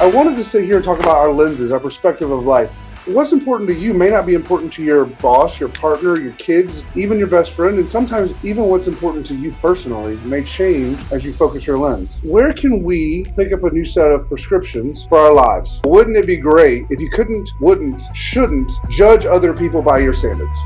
I wanted to sit here and talk about our lenses, our perspective of life. What's important to you may not be important to your boss, your partner, your kids, even your best friend, and sometimes even what's important to you personally may change as you focus your lens. Where can we pick up a new set of prescriptions for our lives? Wouldn't it be great if you couldn't, wouldn't, shouldn't judge other people by your standards?